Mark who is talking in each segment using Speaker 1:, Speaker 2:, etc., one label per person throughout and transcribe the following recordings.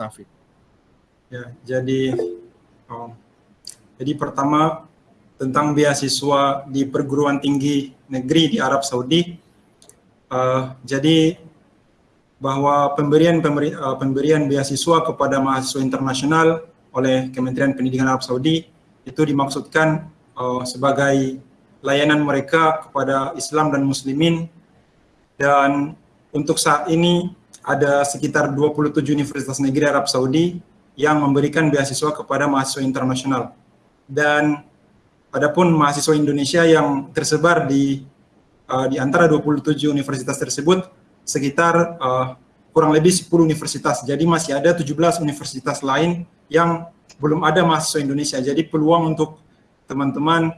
Speaker 1: Taufik.
Speaker 2: Ya, jadi um, jadi pertama tentang beasiswa di perguruan tinggi negeri di Arab Saudi. Uh, jadi bahwa pemberian pemberi, uh, pemberian beasiswa kepada mahasiswa internasional oleh Kementerian Pendidikan Arab Saudi itu dimaksudkan uh, sebagai layanan mereka kepada Islam dan Muslimin dan untuk saat ini ada sekitar 27 universitas negeri Arab Saudi yang memberikan beasiswa kepada mahasiswa internasional. Dan adapun mahasiswa Indonesia yang tersebar di uh, di antara 27 universitas tersebut sekitar uh, kurang lebih 10 universitas. Jadi masih ada 17 universitas lain yang belum ada mahasiswa Indonesia. Jadi peluang untuk teman-teman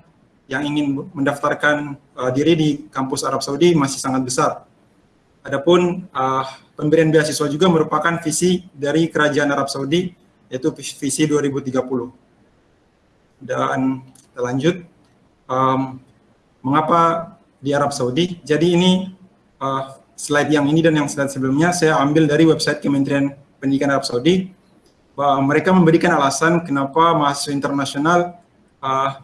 Speaker 2: yang ingin mendaftarkan uh, diri di kampus Arab Saudi masih sangat besar. Adapun uh, pemberian beasiswa juga merupakan visi dari Kerajaan Arab Saudi, yaitu visi 2030. Dan kita lanjut, um, mengapa di Arab Saudi? Jadi ini uh, slide yang ini dan yang slide sebelumnya saya ambil dari website Kementerian Pendidikan Arab Saudi, bahwa mereka memberikan alasan kenapa mahasiswa internasional uh,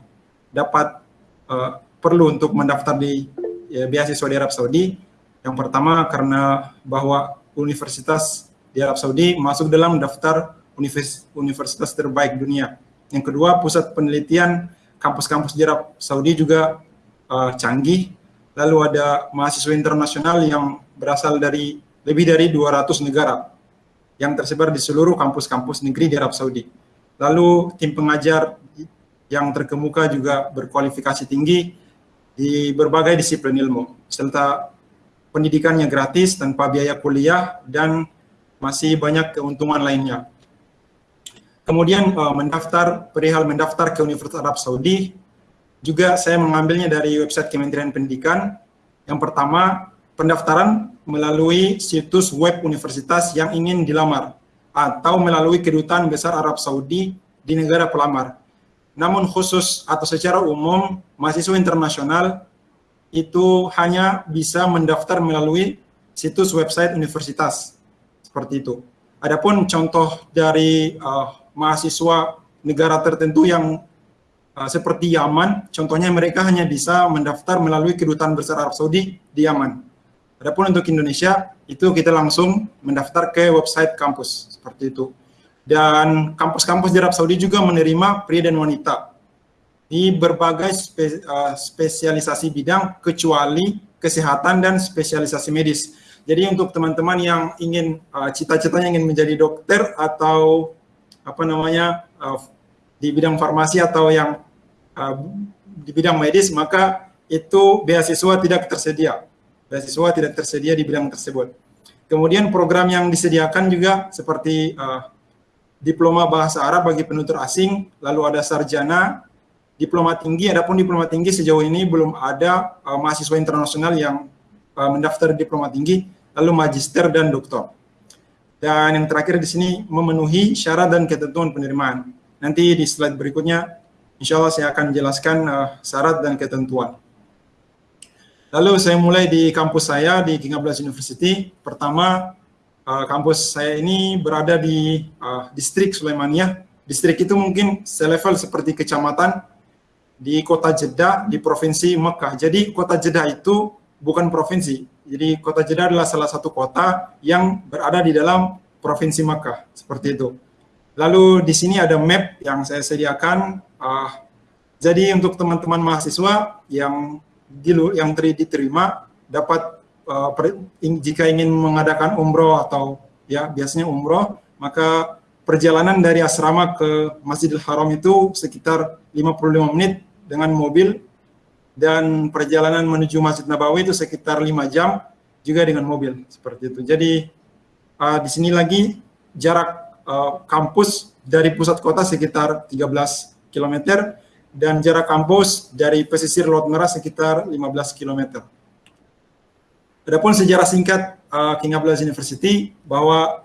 Speaker 2: dapat uh, perlu untuk mendaftar di ya, beasiswa di Arab Saudi yang pertama karena bahwa universitas di Arab Saudi masuk dalam daftar universitas terbaik dunia. Yang kedua, pusat penelitian kampus-kampus di Arab Saudi juga uh, canggih. Lalu ada mahasiswa internasional yang berasal dari lebih dari 200 negara yang tersebar di seluruh kampus-kampus negeri di Arab Saudi. Lalu tim pengajar yang terkemuka juga berkualifikasi tinggi di berbagai disiplin ilmu, serta pendidikannya gratis tanpa biaya kuliah dan masih banyak keuntungan lainnya. Kemudian uh, mendaftar, perihal mendaftar ke Universitas Arab Saudi, juga saya mengambilnya dari website Kementerian Pendidikan. Yang pertama, pendaftaran melalui situs web universitas yang ingin dilamar atau melalui kedutaan besar Arab Saudi di negara pelamar. Namun khusus atau secara umum, mahasiswa internasional itu hanya bisa mendaftar melalui situs website universitas seperti itu. Adapun contoh dari uh, mahasiswa negara tertentu yang uh, seperti Yaman, contohnya mereka hanya bisa mendaftar melalui kedutaan besar Arab Saudi di Yaman. Adapun untuk Indonesia itu kita langsung mendaftar ke website kampus seperti itu. Dan kampus-kampus di Arab Saudi juga menerima pria dan wanita di berbagai spe, uh, spesialisasi bidang kecuali kesehatan dan spesialisasi medis. Jadi untuk teman-teman yang ingin uh, cita-citanya ingin menjadi dokter atau apa namanya uh, di bidang farmasi atau yang uh, di bidang medis maka itu beasiswa tidak tersedia. Beasiswa tidak tersedia di bidang tersebut. Kemudian program yang disediakan juga seperti uh, diploma bahasa Arab bagi penutur asing, lalu ada sarjana, diploma tinggi, adapun diploma tinggi sejauh ini belum ada uh, mahasiswa internasional yang uh, mendaftar diploma tinggi, lalu magister dan doktor. Dan yang terakhir di sini memenuhi syarat dan ketentuan penerimaan. Nanti di slide berikutnya, insya Allah saya akan jelaskan uh, syarat dan ketentuan. Lalu saya mulai di kampus saya di King Abdullah University. Pertama, uh, kampus saya ini berada di uh, distrik Sulaimaniyah. Distrik itu mungkin selevel seperti kecamatan, di kota Jeddah di provinsi Mekah. Jadi kota Jeddah itu bukan provinsi. Jadi kota Jeddah adalah salah satu kota yang berada di dalam provinsi Mekah seperti itu. Lalu di sini ada map yang saya sediakan. Uh, jadi untuk teman-teman mahasiswa yang dulu yang diterima dapat uh, per, in, jika ingin mengadakan umroh atau ya biasanya umroh maka perjalanan dari asrama ke Masjidil Haram itu sekitar 55 menit dengan mobil dan perjalanan menuju Masjid Nabawi itu sekitar lima jam juga dengan mobil seperti itu. Jadi uh, di sini lagi jarak uh, kampus dari pusat kota sekitar 13 km dan jarak kampus dari pesisir Laut Merah sekitar 15 km. Adapun sejarah singkat uh, King Abdulaziz University bahwa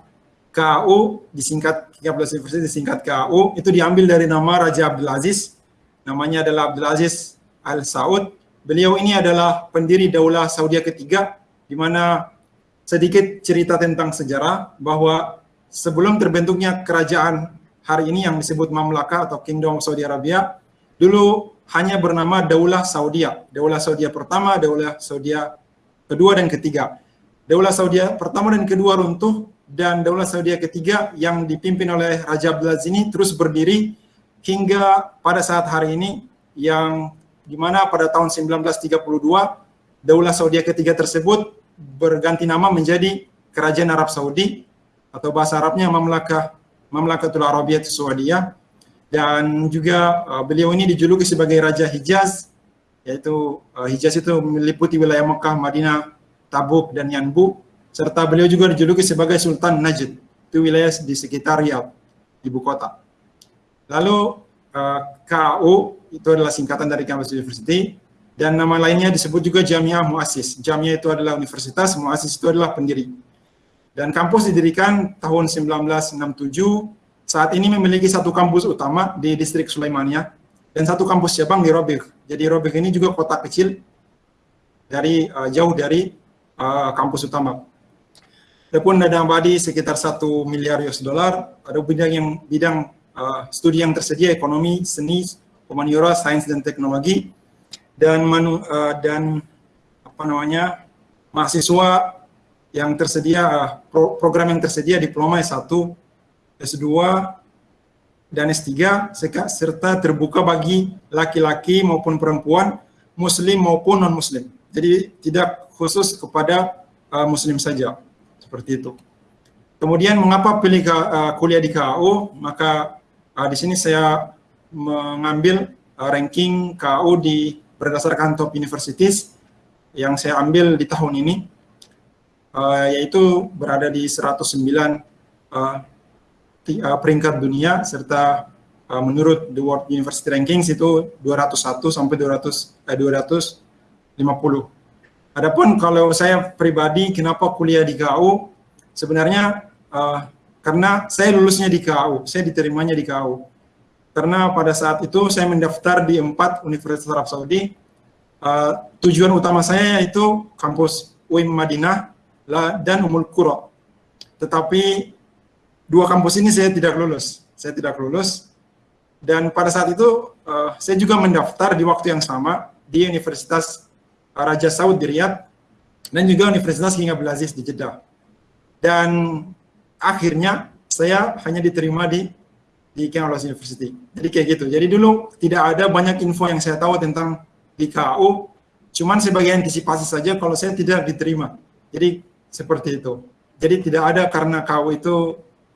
Speaker 2: KAU disingkat King Abdulaziz University disingkat KAU itu diambil dari nama Raja Abdul Aziz namanya adalah Abdul Aziz Al Saud. Beliau ini adalah pendiri Daulah Saudi ketiga, di mana sedikit cerita tentang sejarah bahwa sebelum terbentuknya kerajaan hari ini yang disebut Mamlaka atau Kingdom Saudi Arabia, dulu hanya bernama Daulah Saudia. Daulah Saudia pertama, Daulah Saudia kedua dan ketiga. Daulah Saudia pertama dan kedua runtuh dan Daulah Saudia ketiga yang dipimpin oleh Raja Abdulaziz ini terus berdiri hingga pada saat hari ini yang di mana pada tahun 1932 Daulah Saudi ketiga tersebut berganti nama menjadi Kerajaan Arab Saudi atau bahasa Arabnya Mamlakah Mamlakatul Arabiyah Saudiyah. Dan juga uh, beliau ini dijuluki sebagai Raja Hijaz yaitu uh, Hijaz itu meliputi wilayah Mekah, Madinah, Tabuk dan Yanbu. Serta beliau juga dijuluki sebagai Sultan Najd. Itu wilayah di sekitar Riyadh ibu kota. Lalu uh, KAU itu adalah singkatan dari Campus University dan nama lainnya disebut juga Jamiah Muassis. Jamiah itu adalah universitas, Muassis itu adalah pendiri. Dan kampus didirikan tahun 1967, saat ini memiliki satu kampus utama di distrik Sulaimania dan satu kampus cabang di Robik. Jadi Robik ini juga kota kecil dari uh, jauh dari uh, kampus utama. Adapun dana abadi sekitar satu miliar US dollar, ada bidang yang bidang uh, studi yang tersedia ekonomi, seni, humaniora, sains dan teknologi, dan manu, uh, dan apa namanya mahasiswa yang tersedia uh, pro, program yang tersedia diploma S1, S2 dan S3 serta terbuka bagi laki-laki maupun perempuan, muslim maupun non muslim. Jadi tidak khusus kepada uh, muslim saja. Seperti itu. Kemudian mengapa pilih uh, kuliah di KAU? Maka uh, di sini saya mengambil uh, ranking KAU di berdasarkan top universities yang saya ambil di tahun ini, uh, yaitu berada di 109 uh, uh, peringkat dunia, serta uh, menurut The World University Rankings itu 201 sampai 200, eh, 250. Adapun kalau saya pribadi, kenapa kuliah di KU? Sebenarnya uh, karena saya lulusnya di KU, saya diterimanya di KU karena pada saat itu saya mendaftar di empat Universitas Arab Saudi. Uh, tujuan utama saya yaitu kampus UIM Madinah dan Umul Qura. Tetapi dua kampus ini saya tidak lulus. Saya tidak lulus. Dan pada saat itu uh, saya juga mendaftar di waktu yang sama di Universitas Raja Saud di Riyadh dan juga Universitas King Abdul Aziz di Jeddah. Dan akhirnya saya hanya diterima di di Cambridge University. Jadi kayak gitu. Jadi dulu tidak ada banyak info yang saya tahu tentang di KU, cuman sebagai antisipasi saja kalau saya tidak diterima. Jadi seperti itu. Jadi tidak ada karena KU itu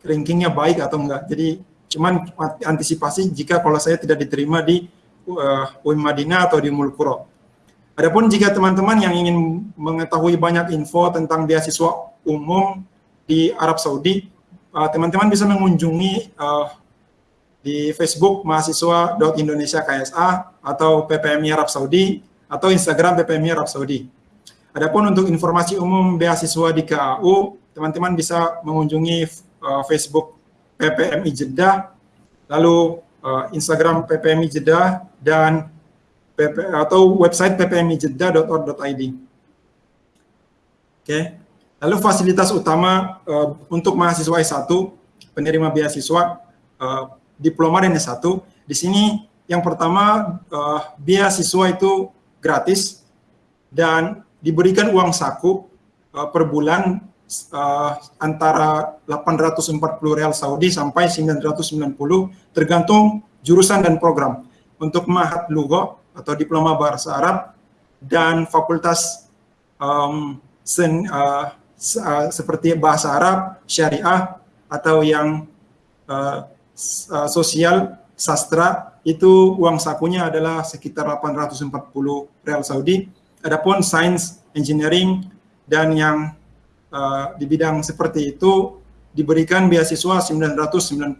Speaker 2: rankingnya baik atau enggak. Jadi cuman antisipasi jika kalau saya tidak diterima di uh, UIM Madinah atau di Mulkuro. Adapun jika teman-teman yang ingin mengetahui banyak info tentang beasiswa umum di Arab Saudi, uh, teman-teman uh, bisa mengunjungi uh, di Facebook mahasiswa.indonesia KSA atau PPMI Arab Saudi atau Instagram PPMI Arab Saudi. Adapun untuk informasi umum beasiswa di KAU, teman-teman bisa mengunjungi uh, Facebook PPMI Jeddah, lalu uh, Instagram PPMI Jeddah dan PP, atau website ppmijeddah.org.id. Oke. Okay. Lalu fasilitas utama uh, untuk mahasiswa S1 penerima beasiswa uh, diploma dan S1. Di sini yang pertama uh, beasiswa itu gratis dan diberikan uang saku uh, per bulan uh, antara 840 real Saudi sampai 990 tergantung jurusan dan program. Untuk Mahat Lugo atau Diploma Bahasa Arab dan Fakultas um, sen, uh, uh, seperti Bahasa Arab, Syariah atau yang uh, sosial sastra itu uang sakunya adalah sekitar 840 real Saudi. Adapun sains, engineering dan yang uh, di bidang seperti itu diberikan beasiswa 990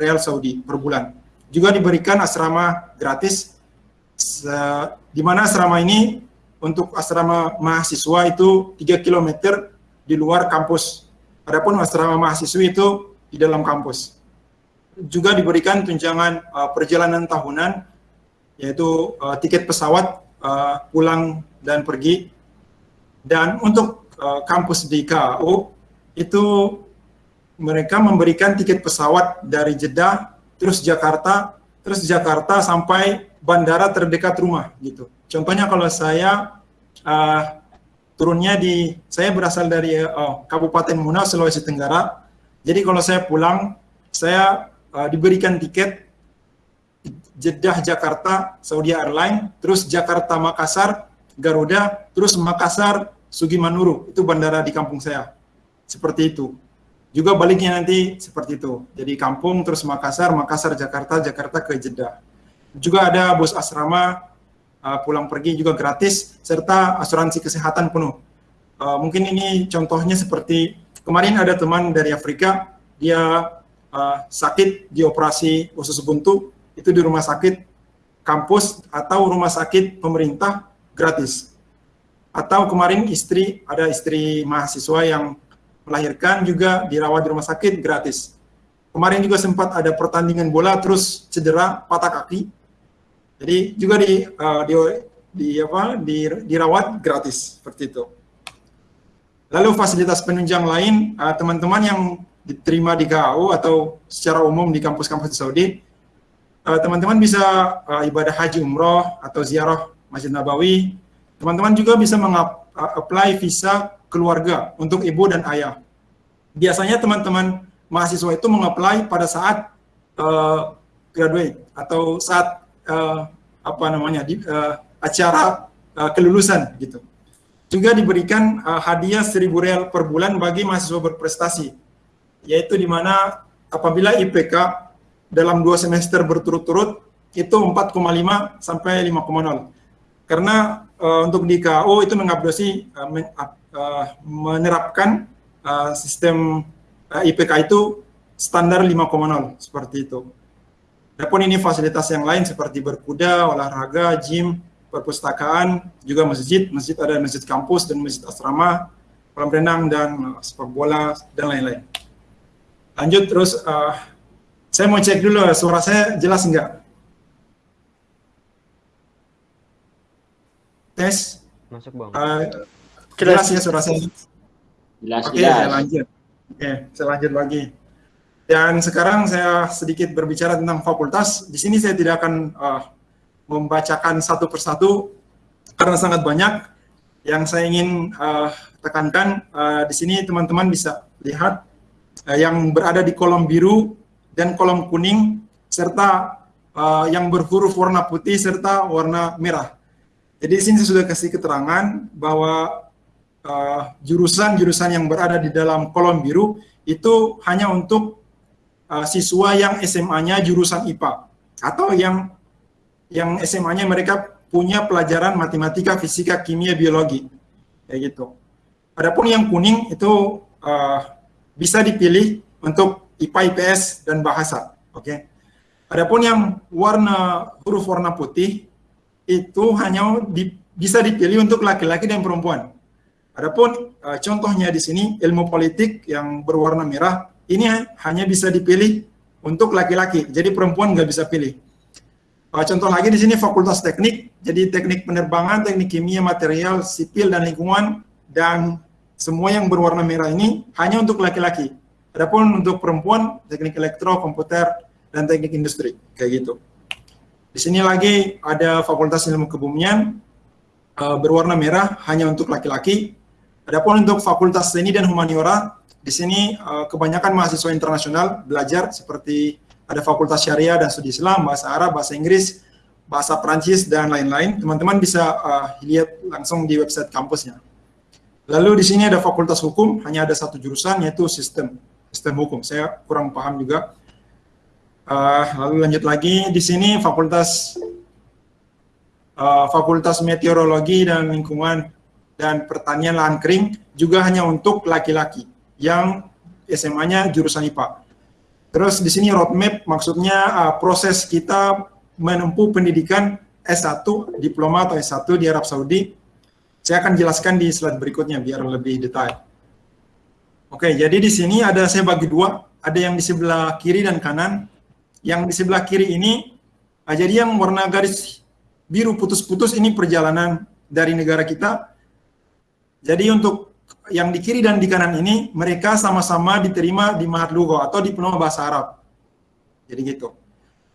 Speaker 2: real Saudi per bulan. Juga diberikan asrama gratis di mana asrama ini untuk asrama mahasiswa itu 3 km di luar kampus. Adapun asrama mahasiswa itu di dalam kampus juga diberikan tunjangan uh, perjalanan tahunan yaitu uh, tiket pesawat uh, pulang dan pergi dan untuk uh, kampus di KU itu mereka memberikan tiket pesawat dari Jeddah, terus Jakarta, terus Jakarta sampai bandara terdekat rumah gitu. Contohnya kalau saya uh, turunnya di, saya berasal dari uh, Kabupaten Muna, Sulawesi Tenggara. Jadi kalau saya pulang, saya uh, diberikan tiket Jeddah Jakarta Saudi Airlines, terus Jakarta Makassar Garuda, terus Makassar Sugimanuru, itu bandara di kampung saya. Seperti itu. Juga baliknya nanti seperti itu. Jadi kampung terus Makassar, Makassar Jakarta, Jakarta ke Jeddah. Juga ada bus asrama uh, pulang pergi juga gratis serta asuransi kesehatan penuh. Uh, mungkin ini contohnya seperti kemarin ada teman dari Afrika dia uh, sakit di operasi usus buntu itu di rumah sakit kampus atau rumah sakit pemerintah gratis. Atau kemarin istri, ada istri mahasiswa yang melahirkan juga dirawat di rumah sakit gratis. Kemarin juga sempat ada pertandingan bola terus cedera patah kaki. Jadi juga di, uh, di, di apa di, dirawat gratis seperti itu. Lalu fasilitas penunjang lain eh, teman-teman uh, yang diterima di KAU atau secara umum di kampus-kampus di Saudi eh, teman-teman uh, bisa uh, ibadah haji umroh atau ziarah Masjid Nabawi Teman-teman juga bisa mengapply visa keluarga untuk ibu dan ayah. Biasanya teman-teman mahasiswa itu mengapply pada saat uh, graduate atau saat uh, apa namanya di, uh, acara uh, kelulusan gitu. Juga diberikan uh, hadiah 1000 real per bulan bagi mahasiswa berprestasi, yaitu di mana apabila IPK dalam dua semester berturut-turut itu 4,5 sampai 5,0. Karena uh, untuk di KO itu mengabdosi uh, men, uh, menerapkan uh, sistem uh, IPK itu standar 5,0 seperti itu. Adapun ini fasilitas yang lain seperti berkuda, olahraga, gym, perpustakaan, juga masjid, masjid ada masjid kampus dan masjid asrama, kolam renang dan uh, sepak bola dan lain-lain. Lanjut terus, uh, saya mau cek dulu suara saya jelas enggak? tes?
Speaker 1: Masuk bang.
Speaker 2: Uh, jelas. ya suara saya?
Speaker 3: Jelas
Speaker 2: oke okay, saya lanjut. Oke okay, saya lanjut lagi dan sekarang saya sedikit berbicara tentang fakultas. Di sini saya tidak akan uh, membacakan satu persatu karena sangat banyak. Yang saya ingin uh, tekankan uh, di sini teman-teman bisa lihat uh, yang berada di kolom biru dan kolom kuning serta uh, yang berhuruf warna putih serta warna merah. Jadi di sini saya sudah kasih keterangan bahwa jurusan-jurusan uh, yang berada di dalam kolom biru itu hanya untuk uh, siswa yang SMA-nya jurusan IPA atau yang yang SMA-nya mereka punya pelajaran matematika, fisika, kimia, biologi, kayak gitu. Adapun yang kuning itu uh, bisa dipilih untuk IPA, IPS, dan bahasa. Oke. Okay? Adapun yang warna huruf warna putih itu hanya di, bisa dipilih untuk laki-laki dan perempuan. Adapun uh, contohnya di sini ilmu politik yang berwarna merah ini hanya bisa dipilih untuk laki-laki, jadi perempuan nggak bisa pilih. Uh, contoh lagi di sini fakultas teknik, jadi teknik penerbangan, teknik kimia, material, sipil dan lingkungan dan semua yang berwarna merah ini hanya untuk laki-laki. Adapun untuk perempuan teknik elektro, komputer dan teknik industri kayak gitu. Di sini lagi ada Fakultas Ilmu Kebumian uh, berwarna merah hanya untuk laki-laki. Adapun untuk Fakultas Seni dan Humaniora, di sini uh, kebanyakan mahasiswa internasional belajar seperti ada Fakultas Syariah dan Studi Islam, Bahasa Arab, Bahasa Inggris, Bahasa Prancis, dan lain-lain. Teman-teman bisa uh, lihat langsung di website kampusnya. Lalu di sini ada Fakultas Hukum, hanya ada satu jurusan yaitu sistem sistem hukum. Saya kurang paham juga. Uh, lalu lanjut lagi di sini fakultas uh, fakultas meteorologi dan lingkungan dan pertanian lahan kering juga hanya untuk laki-laki yang SMA-nya jurusan IPA. Terus di sini roadmap maksudnya uh, proses kita menempuh pendidikan S1, diploma atau S1 di Arab Saudi. Saya akan jelaskan di slide berikutnya biar lebih detail. Oke, jadi di sini ada saya bagi dua, ada yang di sebelah kiri dan kanan yang di sebelah kiri ini, ah, jadi yang warna garis biru putus-putus ini perjalanan dari negara kita. Jadi untuk yang di kiri dan di kanan ini mereka sama-sama diterima di Mahat Lugo atau di Penuh Bahasa Arab. Jadi gitu.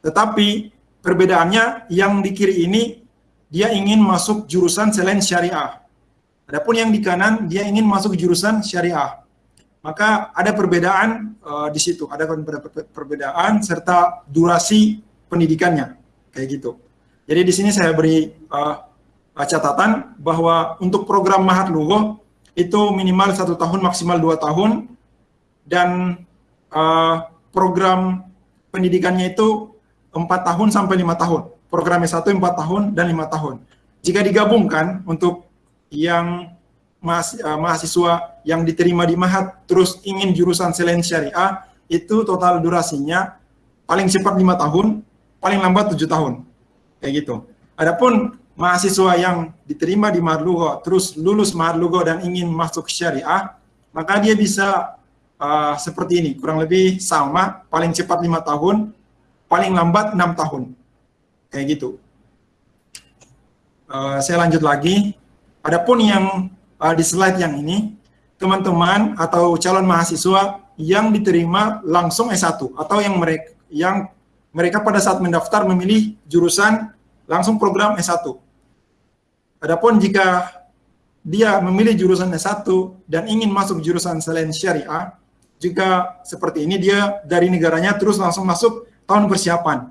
Speaker 2: Tetapi perbedaannya yang di kiri ini dia ingin masuk jurusan selain syariah. Adapun yang di kanan dia ingin masuk jurusan syariah. Maka ada perbedaan uh, di situ, ada perbedaan serta durasi pendidikannya kayak gitu. Jadi di sini saya beri uh, catatan bahwa untuk program Mahat Lugo itu minimal satu tahun maksimal dua tahun dan uh, program pendidikannya itu empat tahun sampai lima tahun. Programnya satu empat tahun dan lima tahun. Jika digabungkan untuk yang uh, mahasiswa yang diterima di Mahat terus ingin jurusan selain syariah itu total durasinya paling cepat lima tahun, paling lambat tujuh tahun, kayak gitu. Adapun mahasiswa yang diterima di Marlugo terus lulus Marlugo dan ingin masuk syariah, maka dia bisa uh, seperti ini, kurang lebih sama, paling cepat lima tahun, paling lambat enam tahun, kayak gitu. Uh, saya lanjut lagi. Adapun yang uh, di slide yang ini, teman-teman atau calon mahasiswa yang diterima langsung S1 atau yang mereka yang mereka pada saat mendaftar memilih jurusan langsung program S1. Adapun jika dia memilih jurusan S1 dan ingin masuk jurusan selain syariah, jika seperti ini dia dari negaranya terus langsung masuk tahun persiapan.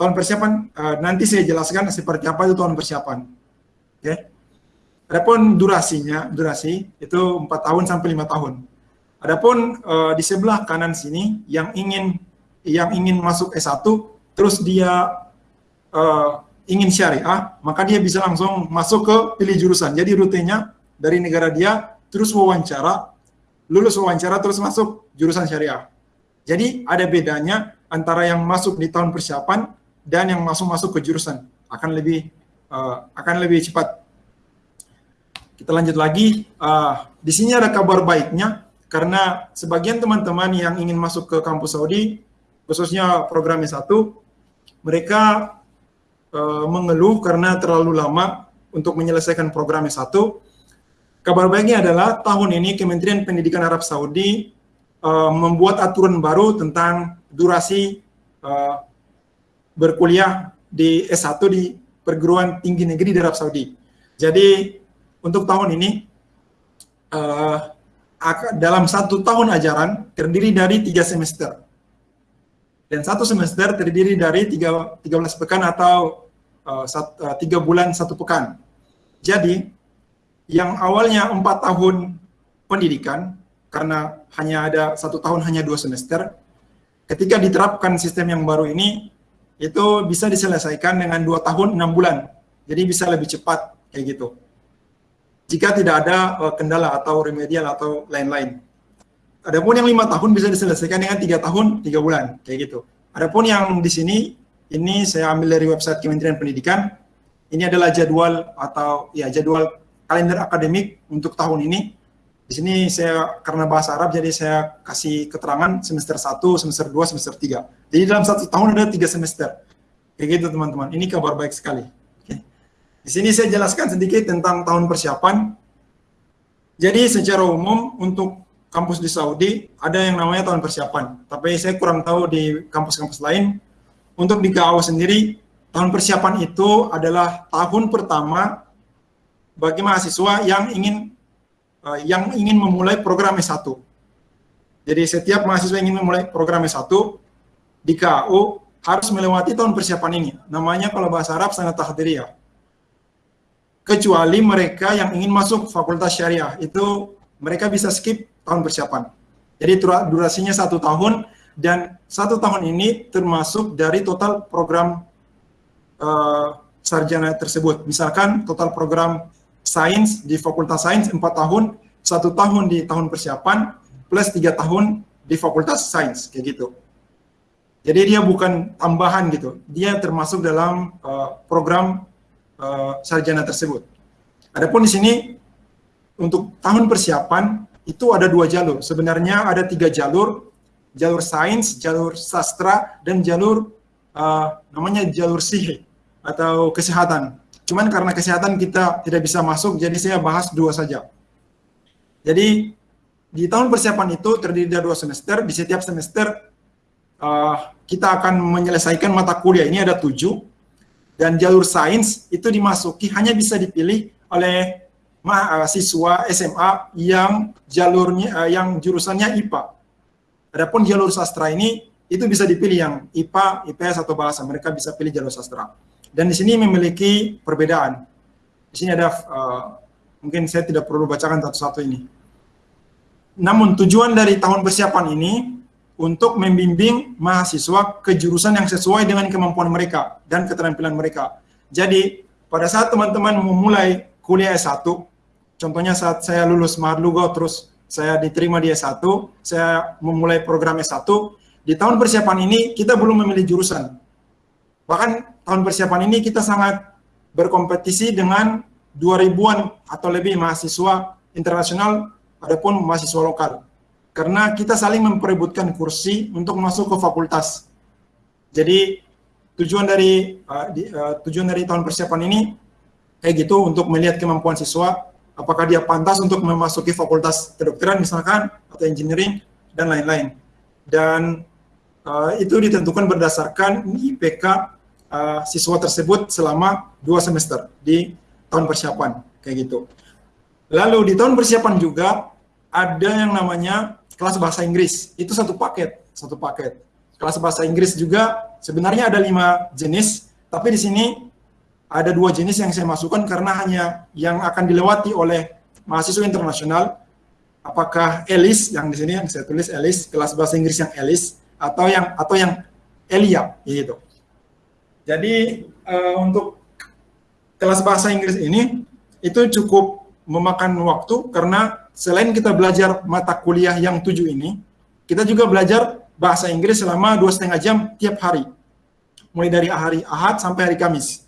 Speaker 2: Tahun persiapan uh, nanti saya jelaskan seperti apa itu tahun persiapan. Oke. Okay. Adapun durasinya, durasi itu 4 tahun sampai 5 tahun. Adapun uh, di sebelah kanan sini yang ingin yang ingin masuk S1 terus dia uh, ingin syariah, maka dia bisa langsung masuk ke pilih jurusan. Jadi rutenya dari negara dia terus wawancara, lulus wawancara terus masuk jurusan syariah. Jadi ada bedanya antara yang masuk di tahun persiapan dan yang masuk masuk ke jurusan akan lebih uh, akan lebih cepat. Kita lanjut lagi. Uh, di sini ada kabar baiknya karena sebagian teman-teman yang ingin masuk ke kampus Saudi, khususnya program S1, mereka uh, mengeluh karena terlalu lama untuk menyelesaikan program S1. Kabar baiknya adalah tahun ini Kementerian Pendidikan Arab Saudi uh, membuat aturan baru tentang durasi uh, berkuliah di S1 di perguruan tinggi negeri di Arab Saudi. Jadi untuk tahun ini uh, dalam satu tahun ajaran terdiri dari tiga semester dan satu semester terdiri dari tiga, 13 pekan atau sat, uh, tiga bulan satu pekan. Jadi yang awalnya empat tahun pendidikan karena hanya ada satu tahun hanya dua semester, ketika diterapkan sistem yang baru ini itu bisa diselesaikan dengan dua tahun enam bulan. Jadi bisa lebih cepat kayak gitu. Jika tidak ada uh, kendala atau remedial atau lain-lain. Adapun yang lima tahun bisa diselesaikan dengan tiga tahun tiga bulan kayak gitu. Adapun yang di sini ini saya ambil dari website Kementerian Pendidikan. Ini adalah jadwal atau ya jadwal kalender akademik untuk tahun ini. Di sini saya karena bahasa Arab jadi saya kasih keterangan semester 1, semester 2, semester 3. Jadi dalam satu tahun ada tiga semester. Kayak gitu teman-teman. Ini kabar baik sekali. Oke. Di sini saya jelaskan sedikit tentang tahun persiapan. Jadi secara umum untuk kampus di Saudi ada yang namanya tahun persiapan. Tapi saya kurang tahu di kampus-kampus lain. Untuk di GAO sendiri, tahun persiapan itu adalah tahun pertama bagi mahasiswa yang ingin uh, yang ingin memulai program S1. Jadi setiap mahasiswa ingin memulai program S1 di KAU harus melewati tahun persiapan ini. Namanya kalau bahasa Arab sangat tahdiriyah. Kecuali mereka yang ingin masuk fakultas syariah, itu mereka bisa skip tahun persiapan. Jadi durasinya satu tahun dan satu tahun ini termasuk dari total program uh, sarjana tersebut. Misalkan total program sains di Fakultas Sains empat tahun, satu tahun di tahun persiapan plus tiga tahun di Fakultas Sains kayak gitu. Jadi dia bukan tambahan gitu, dia termasuk dalam uh, program uh, sarjana tersebut. Adapun di sini untuk tahun persiapan itu ada dua jalur. Sebenarnya ada tiga jalur, jalur sains, jalur sastra, dan jalur uh, namanya jalur sihi atau kesehatan. Cuman karena kesehatan kita tidak bisa masuk, jadi saya bahas dua saja. Jadi di tahun persiapan itu terdiri dari dua semester. Di setiap semester uh, kita akan menyelesaikan mata kuliah ini ada tujuh dan jalur sains itu dimasuki hanya bisa dipilih oleh mahasiswa SMA yang jalurnya uh, yang jurusannya IPA. Adapun jalur sastra ini itu bisa dipilih yang IPA, IPS atau bahasa. Mereka bisa pilih jalur sastra. Dan di sini memiliki perbedaan. Di sini ada uh, mungkin saya tidak perlu bacakan satu-satu ini. Namun tujuan dari tahun persiapan ini untuk membimbing mahasiswa ke jurusan yang sesuai dengan kemampuan mereka dan keterampilan mereka. Jadi, pada saat teman-teman memulai kuliah S1, contohnya saat saya lulus Maharlugo terus saya diterima di S1, saya memulai program S1, di tahun persiapan ini kita belum memilih jurusan. Bahkan tahun persiapan ini kita sangat berkompetisi dengan 2000-an atau lebih mahasiswa internasional adapun mahasiswa lokal karena kita saling memperebutkan kursi untuk masuk ke fakultas. Jadi tujuan dari uh, di, uh, tujuan dari tahun persiapan ini kayak gitu untuk melihat kemampuan siswa apakah dia pantas untuk memasuki fakultas kedokteran misalkan atau engineering dan lain-lain. Dan uh, itu ditentukan berdasarkan IPK uh, siswa tersebut selama dua semester di tahun persiapan kayak gitu. Lalu di tahun persiapan juga ada yang namanya kelas bahasa Inggris. Itu satu paket, satu paket. Kelas bahasa Inggris juga sebenarnya ada lima jenis, tapi di sini ada dua jenis yang saya masukkan karena hanya yang akan dilewati oleh mahasiswa internasional. Apakah ELIS yang di sini yang saya tulis ELIS, kelas bahasa Inggris yang ELIS atau yang atau yang ELIA gitu. Jadi uh, untuk kelas bahasa Inggris ini itu cukup memakan waktu karena selain kita belajar mata kuliah yang tujuh ini, kita juga belajar bahasa Inggris selama dua setengah jam tiap hari, mulai dari hari Ahad sampai hari Kamis.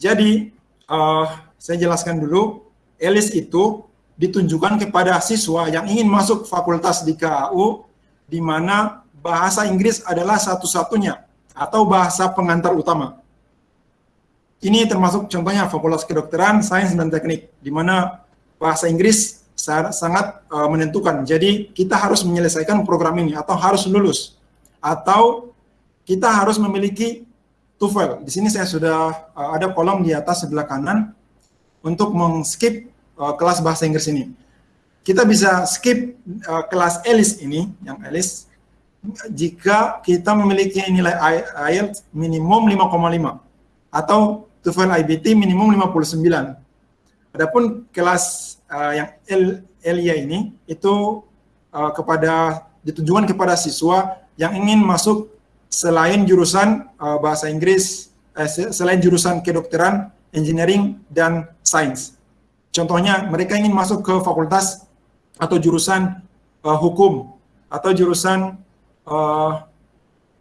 Speaker 2: Jadi uh, saya jelaskan dulu, ELIS itu ditunjukkan kepada siswa yang ingin masuk fakultas di KAU, di mana bahasa Inggris adalah satu-satunya atau bahasa pengantar utama. Ini termasuk contohnya fakultas kedokteran, sains, dan teknik, di mana bahasa Inggris sangat uh, menentukan. Jadi kita harus menyelesaikan program ini atau harus lulus atau kita harus memiliki TOEFL. Di sini saya sudah uh, ada kolom di atas sebelah kanan untuk mengskip uh, kelas bahasa Inggris ini. Kita bisa skip uh, kelas ELIS ini, yang ELIS, jika kita memiliki nilai IELTS minimum 5,5 atau TOEFL IBT minimum 59. Adapun kelas uh, yang L, Elia ini itu uh, kepada ditujukan kepada siswa yang ingin masuk selain jurusan uh, bahasa Inggris, eh, selain jurusan kedokteran, engineering dan sains. Contohnya mereka ingin masuk ke fakultas atau jurusan uh, hukum atau jurusan uh,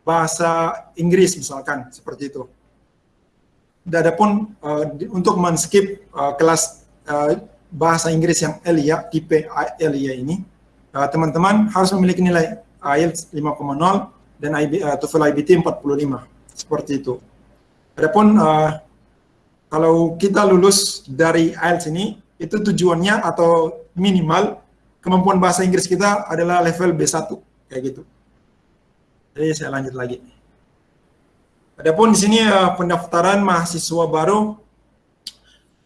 Speaker 2: bahasa Inggris misalkan seperti itu. Adapun uh, untuk men-skip uh, kelas uh, bahasa Inggris yang Elia, tipe Elia ini, teman-teman uh, harus memiliki nilai IELTS 5,0 dan IB, uh, TOEFL IBT 45, seperti itu. Adapun uh, kalau kita lulus dari IELTS ini, itu tujuannya atau minimal kemampuan bahasa Inggris kita adalah level B1, kayak gitu. Jadi saya lanjut lagi. Adapun di sini uh, pendaftaran mahasiswa baru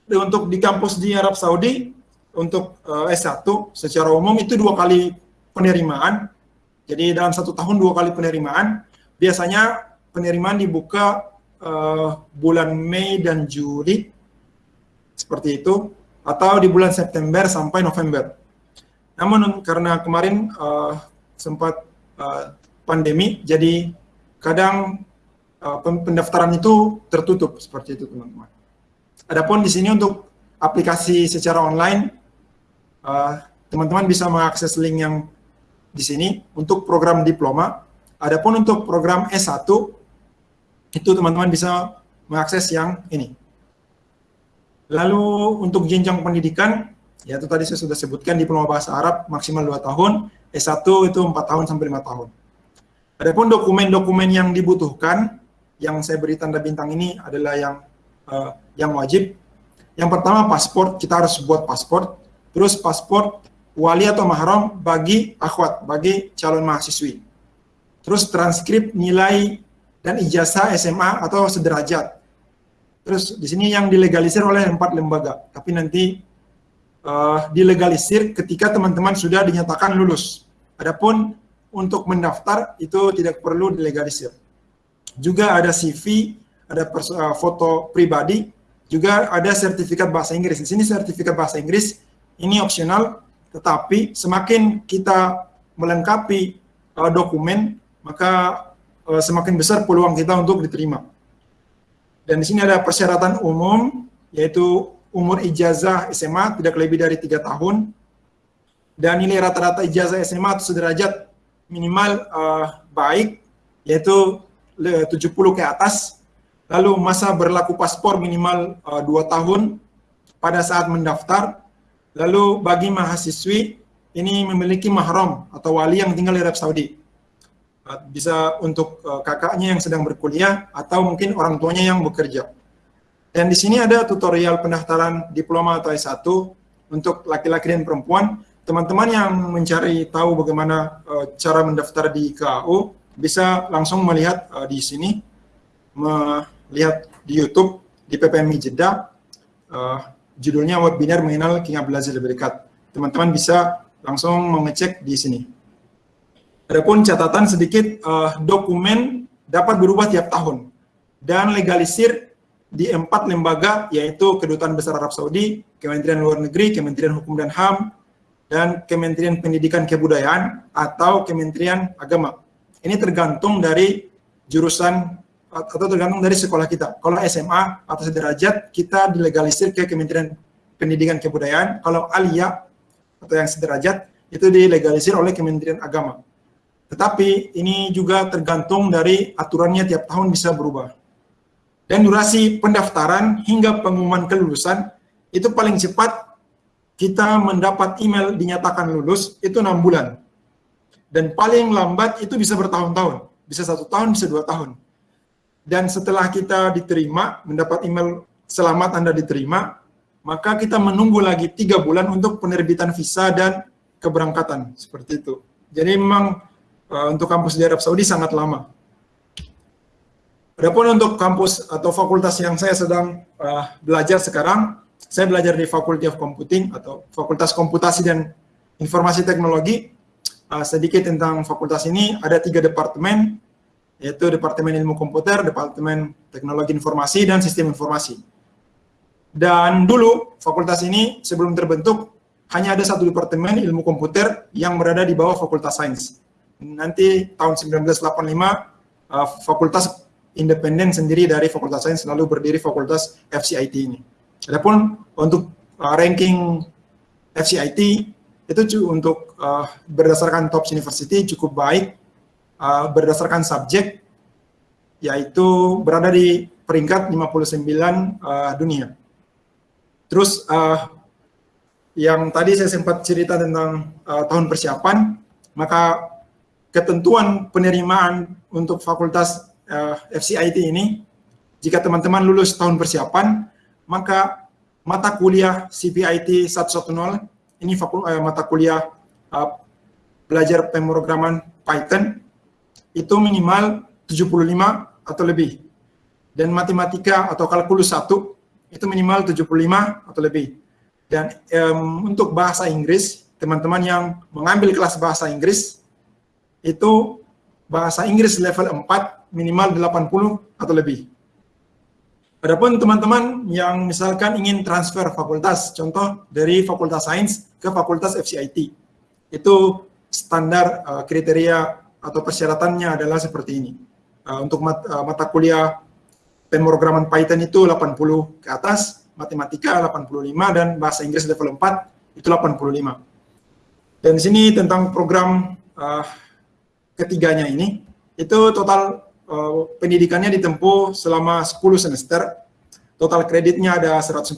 Speaker 2: untuk di kampus di Arab Saudi untuk uh, eh, S1 secara umum itu dua kali penerimaan. Jadi dalam satu tahun dua kali penerimaan. Biasanya penerimaan dibuka uh, bulan Mei dan Juli seperti itu atau di bulan September sampai November. Namun karena kemarin uh, sempat uh, pandemi, jadi kadang uh, pendaftaran itu tertutup seperti itu teman-teman. Adapun di sini untuk aplikasi secara online, teman-teman uh, bisa mengakses link yang di sini untuk program diploma. Adapun untuk program S1, itu teman-teman bisa mengakses yang ini. Lalu untuk jenjang pendidikan, ya itu tadi saya sudah sebutkan diploma bahasa Arab maksimal 2 tahun, S1 itu 4 tahun sampai 5 tahun. Adapun dokumen-dokumen yang dibutuhkan, yang saya beri tanda bintang ini adalah yang uh, yang wajib. Yang pertama paspor, kita harus buat paspor. Terus paspor wali atau mahram bagi akhwat, bagi calon mahasiswi. Terus transkrip nilai dan ijazah SMA atau sederajat. Terus di sini yang dilegalisir oleh empat lembaga, tapi nanti uh, dilegalisir ketika teman-teman sudah dinyatakan lulus. Adapun untuk mendaftar itu tidak perlu dilegalisir. Juga ada CV, ada uh, foto pribadi, juga ada sertifikat bahasa Inggris. Di sini sertifikat bahasa Inggris ini opsional, tetapi semakin kita melengkapi uh, dokumen, maka uh, semakin besar peluang kita untuk diterima. Dan di sini ada persyaratan umum, yaitu umur ijazah SMA tidak lebih dari tiga tahun, dan nilai rata-rata ijazah SMA atau sederajat minimal uh, baik, yaitu 70 ke atas, lalu masa berlaku paspor minimal uh, 2 tahun pada saat mendaftar, lalu bagi mahasiswi ini memiliki mahram atau wali yang tinggal di Arab Saudi. Uh, bisa untuk uh, kakaknya yang sedang berkuliah atau mungkin orang tuanya yang bekerja. Dan di sini ada tutorial pendaftaran diploma atau S1 untuk laki-laki dan perempuan. Teman-teman yang mencari tahu bagaimana uh, cara mendaftar di KAU bisa langsung melihat uh, di sini, melihat di YouTube di PPMI Jeddah. Judulnya webinar mengenal King Abdulaziz lebih dekat. Teman-teman bisa langsung mengecek di sini. Adapun catatan sedikit, uh, dokumen dapat berubah tiap tahun dan legalisir di empat lembaga yaitu Kedutaan Besar Arab Saudi, Kementerian Luar Negeri, Kementerian Hukum dan HAM, dan Kementerian Pendidikan Kebudayaan atau Kementerian Agama. Ini tergantung dari jurusan atau tergantung dari sekolah kita. Kalau SMA atau sederajat, kita dilegalisir ke Kementerian Pendidikan Kebudayaan. Kalau aliyah atau yang sederajat, itu dilegalisir oleh Kementerian Agama. Tetapi ini juga tergantung dari aturannya tiap tahun bisa berubah. Dan durasi pendaftaran hingga pengumuman kelulusan itu paling cepat kita mendapat email dinyatakan lulus itu enam bulan. Dan paling lambat itu bisa bertahun-tahun, bisa satu tahun, bisa dua tahun. Dan setelah kita diterima, mendapat email selamat Anda diterima, maka kita menunggu lagi tiga bulan untuk penerbitan visa dan keberangkatan, seperti itu. Jadi memang uh, untuk kampus di Arab Saudi sangat lama. Adapun untuk kampus atau fakultas yang saya sedang uh, belajar sekarang, saya belajar di Faculty of Computing atau Fakultas Komputasi dan Informasi Teknologi. Uh, sedikit tentang fakultas ini, ada tiga departemen, yaitu Departemen Ilmu Komputer, Departemen Teknologi Informasi, dan Sistem Informasi. Dan dulu, fakultas ini sebelum terbentuk, hanya ada satu departemen ilmu komputer yang berada di bawah Fakultas Sains nanti tahun 1985 uh, fakultas independen sendiri dari Fakultas Sains lalu berdiri Fakultas FCIT ini. Adapun untuk uh, ranking FCIT itu untuk uh, berdasarkan top university cukup baik uh, berdasarkan subjek yaitu berada di peringkat 59 uh, dunia. Terus uh, yang tadi saya sempat cerita tentang uh, tahun persiapan, maka ketentuan penerimaan untuk fakultas uh, FCIT ini, jika teman-teman lulus tahun persiapan, maka mata kuliah CPIT 110, ini fakul, uh, mata kuliah uh, belajar pemrograman Python, itu minimal 75 atau lebih. Dan matematika atau kalkulus 1, itu minimal 75 atau lebih. Dan um, untuk bahasa Inggris, teman-teman yang mengambil kelas bahasa Inggris, itu bahasa Inggris level 4 minimal 80 atau lebih. Adapun teman-teman yang misalkan ingin transfer fakultas, contoh dari Fakultas Sains ke Fakultas FCIT, itu standar uh, kriteria atau persyaratannya adalah seperti ini. Uh, untuk mat, uh, mata kuliah pemrograman Python itu 80 ke atas, matematika 85 dan bahasa Inggris level 4 itu 85. Dan di sini tentang program uh, ketiganya ini itu total uh, pendidikannya ditempuh selama 10 semester. Total kreditnya ada 140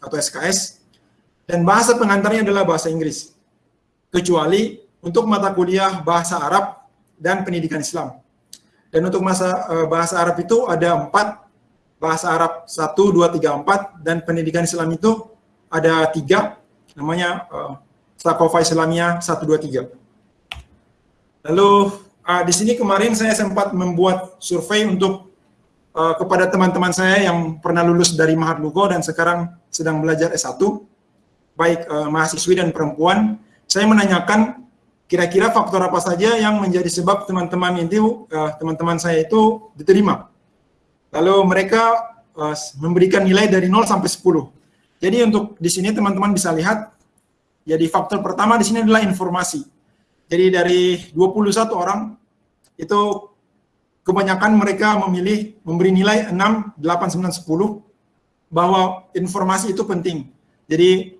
Speaker 2: atau SKS dan bahasa pengantarnya adalah bahasa Inggris. Kecuali untuk mata kuliah bahasa Arab dan pendidikan Islam. Dan untuk masa uh, bahasa Arab itu ada empat bahasa Arab 1, 2, 3, 4 dan pendidikan Islam itu ada tiga namanya uh, Stakova Islamia 123. Lalu uh, di sini kemarin saya sempat membuat survei untuk uh, kepada teman-teman saya yang pernah lulus dari Mahat Lugo dan sekarang sedang belajar S1, baik uh, mahasiswi dan perempuan. Saya menanyakan kira-kira faktor apa saja yang menjadi sebab teman-teman itu, teman-teman uh, saya itu diterima. Lalu mereka uh, memberikan nilai dari 0 sampai 10. Jadi untuk di sini teman-teman bisa lihat, jadi faktor pertama di sini adalah informasi. Jadi dari 21 orang, itu kebanyakan mereka memilih memberi nilai 6, 8, 9, 10, bahwa informasi itu penting. Jadi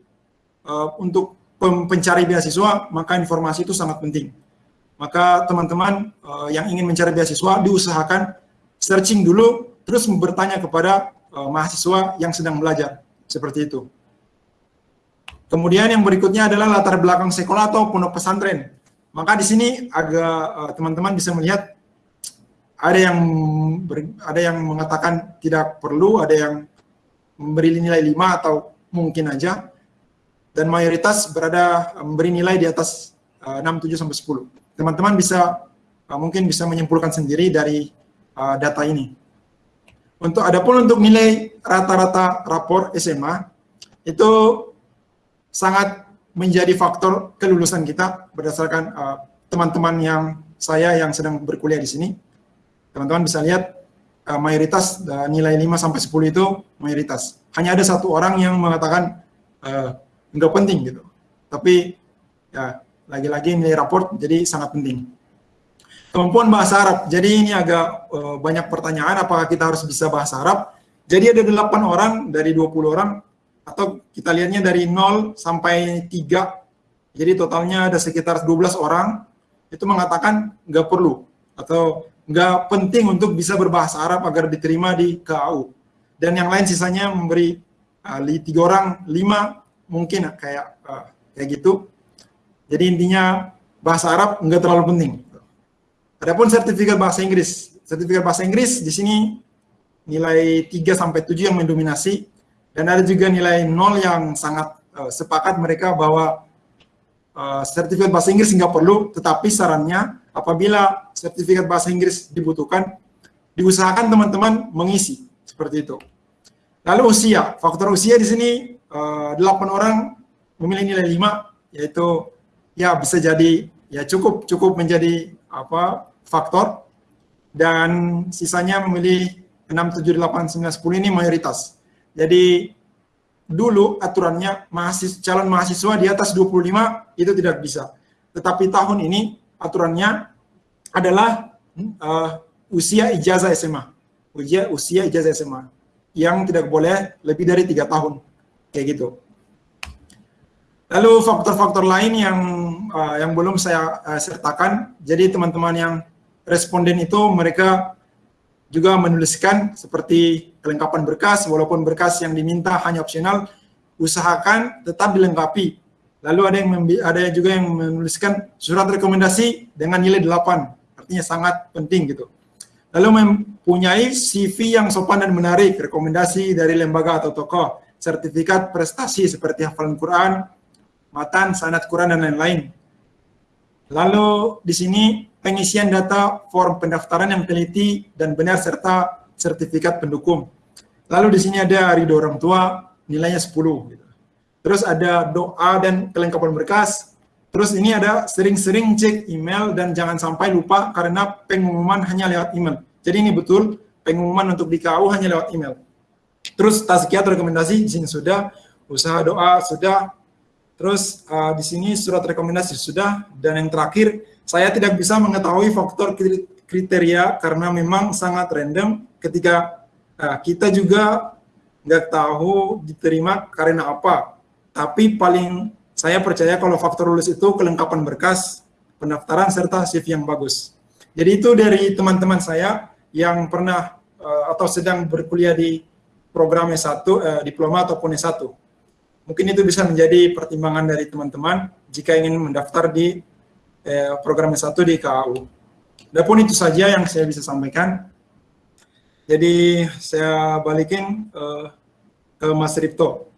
Speaker 2: uh, untuk pencari beasiswa, maka informasi itu sangat penting. Maka teman-teman uh, yang ingin mencari beasiswa diusahakan searching dulu, terus bertanya kepada uh, mahasiswa yang sedang belajar seperti itu. Kemudian yang berikutnya adalah latar belakang sekolah atau pondok pesantren. Maka di sini agak teman-teman uh, bisa melihat ada yang ber, ada yang mengatakan tidak perlu, ada yang memberi nilai 5 atau mungkin aja dan mayoritas berada eh, memberi nilai di atas uh, 6, 7 sampai 10. Teman-teman bisa uh, mungkin bisa menyimpulkan sendiri dari uh, data ini. Untuk adapun untuk nilai rata-rata rapor SMA itu sangat menjadi faktor kelulusan kita berdasarkan teman-teman uh, yang saya yang sedang berkuliah di sini. Teman-teman bisa lihat uh, mayoritas uh, nilai 5 sampai 10 itu mayoritas. Hanya ada satu orang yang mengatakan uh, nggak penting gitu. Tapi ya lagi-lagi nilai raport jadi sangat penting. Kemampuan bahasa Arab. Jadi ini agak uh, banyak pertanyaan apakah kita harus bisa bahasa Arab. Jadi ada 8 orang dari 20 orang atau kita lihatnya dari 0 sampai 3. Jadi totalnya ada sekitar 12 orang itu mengatakan nggak perlu atau nggak penting untuk bisa berbahasa Arab agar diterima di KAU. Dan yang lain sisanya memberi uh, tiga orang, lima mungkin kayak uh, kayak gitu. Jadi intinya bahasa Arab nggak terlalu penting. Adapun sertifikat bahasa Inggris, sertifikat bahasa Inggris di sini nilai 3 sampai 7 yang mendominasi dan ada juga nilai 0 yang sangat uh, sepakat mereka bahwa uh, sertifikat bahasa Inggris nggak perlu, tetapi sarannya apabila sertifikat bahasa Inggris dibutuhkan, diusahakan teman-teman mengisi seperti itu. Lalu usia, faktor usia di sini uh, 8 orang memilih nilai 5 yaitu ya bisa jadi ya cukup cukup menjadi apa faktor dan sisanya memilih 6 7 8 9 10 ini mayoritas. Jadi dulu aturannya mahasiswa calon mahasiswa di atas 25 itu tidak bisa. Tetapi tahun ini aturannya adalah uh, usia ijazah SMA. Usia usia ijazah SMA yang tidak boleh lebih dari tiga tahun kayak gitu. Lalu faktor-faktor lain yang uh, yang belum saya uh, sertakan, jadi teman-teman yang responden itu mereka juga menuliskan seperti kelengkapan berkas, walaupun berkas yang diminta hanya opsional, usahakan tetap dilengkapi. Lalu ada yang ada juga yang menuliskan surat rekomendasi dengan nilai 8, artinya sangat penting gitu. Lalu mempunyai CV yang sopan dan menarik, rekomendasi dari lembaga atau tokoh, sertifikat prestasi seperti hafalan Quran, matan, sanad Quran, dan lain-lain. Lalu di sini pengisian data form pendaftaran yang teliti dan benar serta sertifikat pendukung. Lalu di sini ada ridho orang tua, nilainya 10. Gitu. Terus ada doa dan kelengkapan berkas. Terus ini ada sering-sering cek email dan jangan sampai lupa karena pengumuman hanya lewat email. Jadi ini betul pengumuman untuk di KU hanya lewat email. Terus tazkiyah rekomendasi di sini sudah, usaha doa sudah, terus uh, di sini surat rekomendasi sudah, dan yang terakhir saya tidak bisa mengetahui faktor kriteria karena memang sangat random ketika uh, kita juga nggak tahu diterima karena apa. Tapi paling saya percaya kalau faktor lulus itu kelengkapan berkas, pendaftaran serta CV yang bagus. Jadi itu dari teman-teman saya yang pernah uh, atau sedang berkuliah di program S1, eh, diploma ataupun S1. Mungkin itu bisa menjadi pertimbangan dari teman-teman jika ingin mendaftar di eh, program S1 di KAU. Adapun itu saja yang saya bisa sampaikan. Jadi saya balikin eh, ke Mas Ripto.